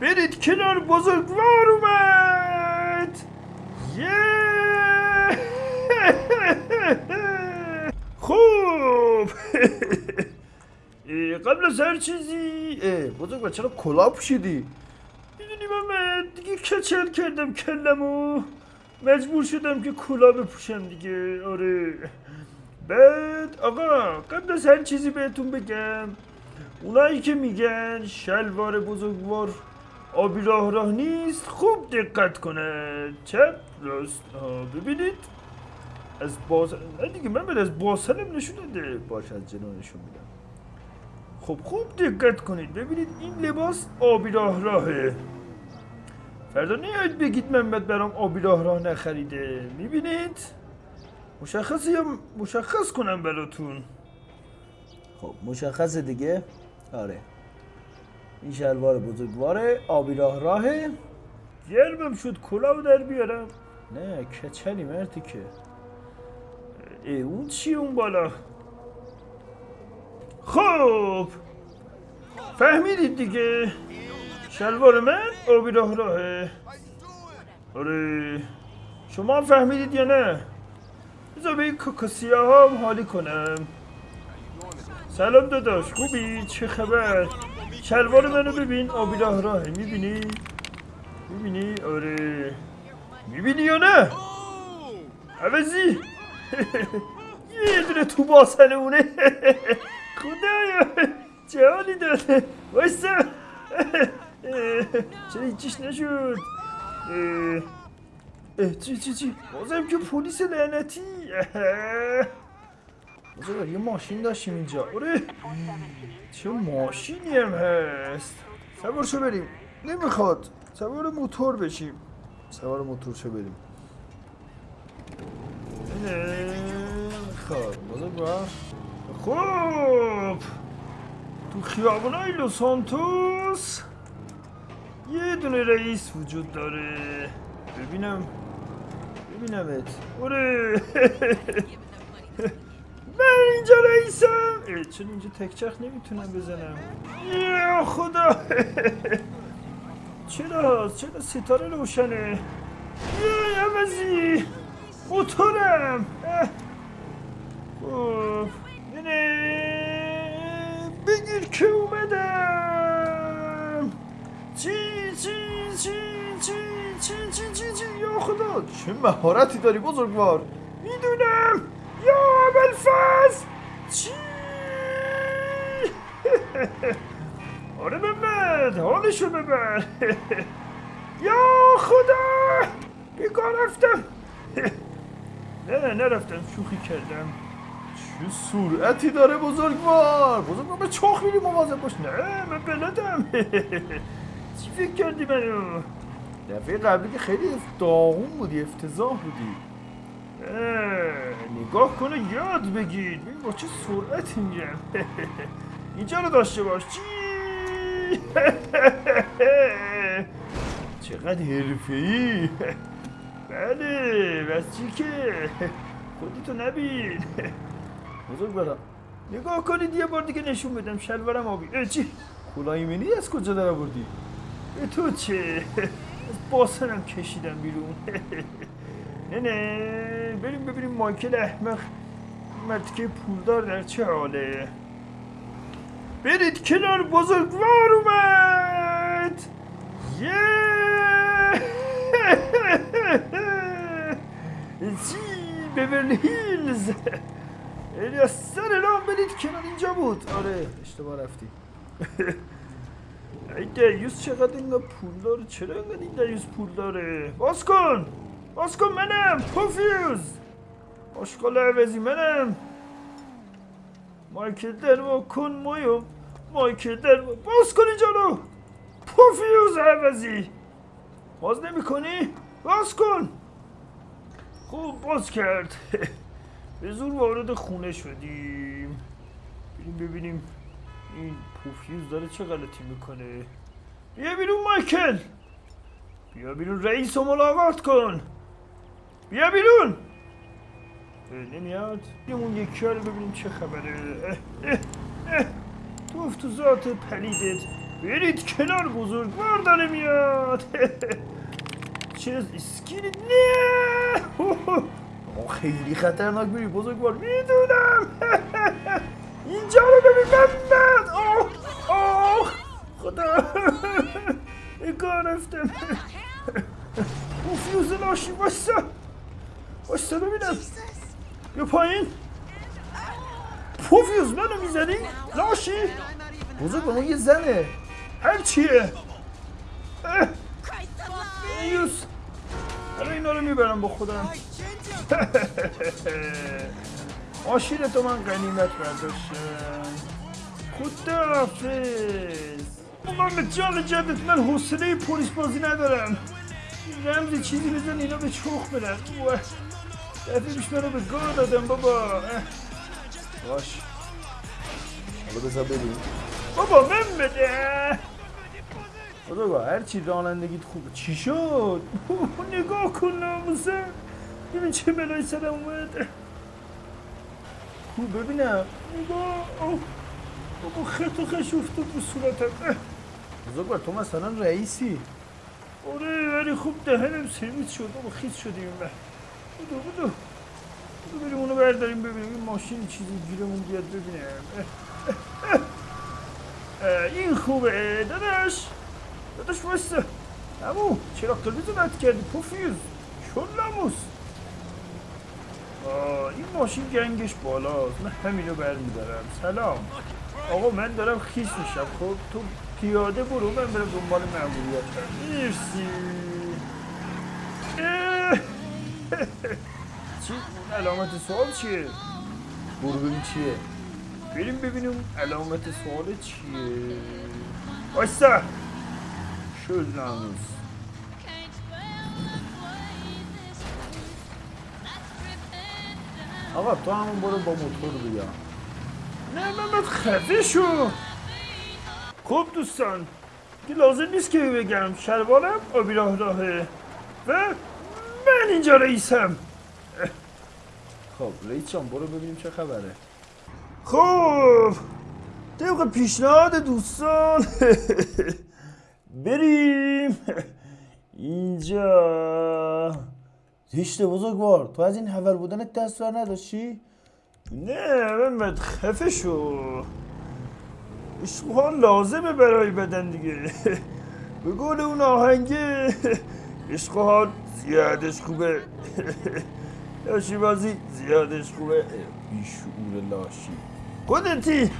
برید کنار بزرگوار اومد. خوب. قبل از هر چیزی. بزرگوار چرا کلاه پوشیدی. می‌دونی من دیگه کچل کردم کلمو. مجبور شدم که کلاه بپوشم دیگه. آره. بعد آقا قبل از هر چیزی بهتون بگم. اونایی که میگن شلوار بزرگوار آبی راه راه نیست خوب دقت کنن چپ راست. ببینید. از باز دیگه من از باسنم نشون نده. باش از جنا نشون میدم. خب خوب دقت کنید. ببینید این لباس آبی راه راهه فردا نیاید بگید محمد برام آبی راه راه نخریده. می‌بینید؟ مشخصه یا مشخص کنم براتون. خب مشخصه دیگه؟ آره. این شلوار بزرگواره آبی راه راهه. گرمم شد کلاو در بیارم. نه کچلی مرتی که. ای اون چی اون بالا؟ خب فهمیدید دیگه. شلوار من آبی راه راهه. آره شما هم فهمیدید یا نه؟ بذار به این کاکاسیا هم حالی کنم. سلام داداش خوبی؟ چه خبر؟ شلوار منو ببین. آبی راه راهه می‌بینی؟ می‌بینی؟ آره. می‌بینی یا نه؟ عوضی. یه دونه تو باسن اونه. خدایا. چه حالی داده وایسا. چرا هیچیش نشد. چی چی چی؟ بازم که پلیس لعنتی. بازم یه ماشین داشتیم اینجا آره چه ماشینی هم هست سوار شو بریم نمی‌خواد سوار موتور بشیم سوار موتور شو بریم نمی‌خواد بازم با خوب تو خیابونای لوس سانتوس یه دونه رئیس وجود داره ببینم ببینمت آره اینجا رئیسم. چون اینجا تکچخ نمی‌تونم بزنم؟ یا خدا. چرا؟ چرا ستاره روشنه؟ یه عوضی. موتورم. نه. بگیر که اومدم. چی چی چی چی چی چی چی چی؟ یا خدا چه مهارتی داری بزرگوار؟ می‌دونم. یا ابوالفضل چی؟ آره محمد حالشو ببر. یا خدا! بیکار رفتم. نه نرفتم شوخی کردم. چه سرعتی داره بزرگوار؟ بزرگوار به چاخ میری مواظب باش. نه من بلدم. چی فکر کردی منو؟ دفعه قبلی که خیلی داغون بودی افتضاح بودی. اه، نگاه کنه یاد بگیر. ببین با چه سرعتی میرم اینجا رو داشته باش. چی؟ چقدر حرفه ای بله بس چی که. خودتو نبین. بزرگ برم نگاه کنید یه بار دیگه نشون بدم شلوارم آبی. چی؟ کلاه منی از کجا در آوردی تو چه؟ از باسنم کشیدم بیرون. نه نه بریم ببینیم مایکل احمق مرتکه پولدار در چه حاله برید کنار بزرگوار اومد یه چی ببرلی هیلز الیاس سر راه برید کنار اینجا بود آره اشتباه رفتی ای دیوس چقدر اینقدر پول داره چرا اینقدر این دیوس پول داره باز کن باز کن منم پوفیوز آشقال عوضی منم. در وا کن مایکل در وا- باز کن اینجا رو. پوفیوز عوضی. باز نمی کنی؟ باز کن. خوب باز کرد. به زور وارد خونه شدیم. بریم ببینیم این پوفیوز داره چه غلطی می‌کنه. بیا بیرون مایکل. بیا بیرون رئیس رو ملاقات کن. بیا بیرون. نمیاد. اون یکی رو ببینیم چه خبره. توف تو ذات پلیدت. برید کنار بزرگوار داره میاد. چه اسکیل نه؟ خیلی خطرناک میری بزرگوار می‌دونم. اینجا رو ببین. محمد آه خدا. کار رفتم. اون فیوز لاشی باشتا باشتا ببینم. بیا پایین. پوفیوز منو می‌زنی؟ لاشی. بزرگ اون یه زنه. هر چیه؟ یوس حالا اینا رو می‌برم با خودم. ماشین تو من قنیمت برداشتم خداحافظ من به جان جدت من حوصله پلیس بازی ندارم. رمزی چیزی بزن اینا به چخ برن. دفعه منو به گار دادم بابا. باش حالا بذار ببین بابا من بده بابا هر چی رانندگیت خوبه چی شد نگاه کن ناموسه ببین چه بلای سرم اومد خوب ببینم نگاه. بابا خط و خش افتاد به صورتم بزرگوار تو مثلا رئیسی آره ولی خوب دهنم سرویس شد بابا خیس شدیم بودو بودو بودو بریم اونو برداریم ببینیم این ماشین چیزی گیرمون بیاد ببینیم این خوبه داداش داداش واسه امو چرا قلبی رد کردی شلموس آه این ماشین گنگش بالاست من همینو برمیدارم سلام آقا من دارم خیس میشم خب تو پیاده برو من برم دنبال مأموریتم مرسی اه. چی؟ اون علامت سوال چیه؟ ببین چیه؟ بریم ببینیم علامت سوال چیه؟ بایستا شد ناموس آقا تو همون برو با موتور بیا نه محمد خفه شو خب دوستان که لازم نیست که بگم شلوارم آبی راه راهه و من اینجا رئیسم خب رئیس جان برو ببینیم چه خبره. خب طبق پیشنهاد دوستان بریم. اینجا زشته بزرگوار تو از این حول بودنت دست بر نداشتی؟ نه محمد خفه شو. عشقها لازمه برای بدن دیگه. به قول اون آهنگه. عشقها زیادش خوبه. لاشی بازی زیادش خوبه. بیشعور لاشی. خودتی.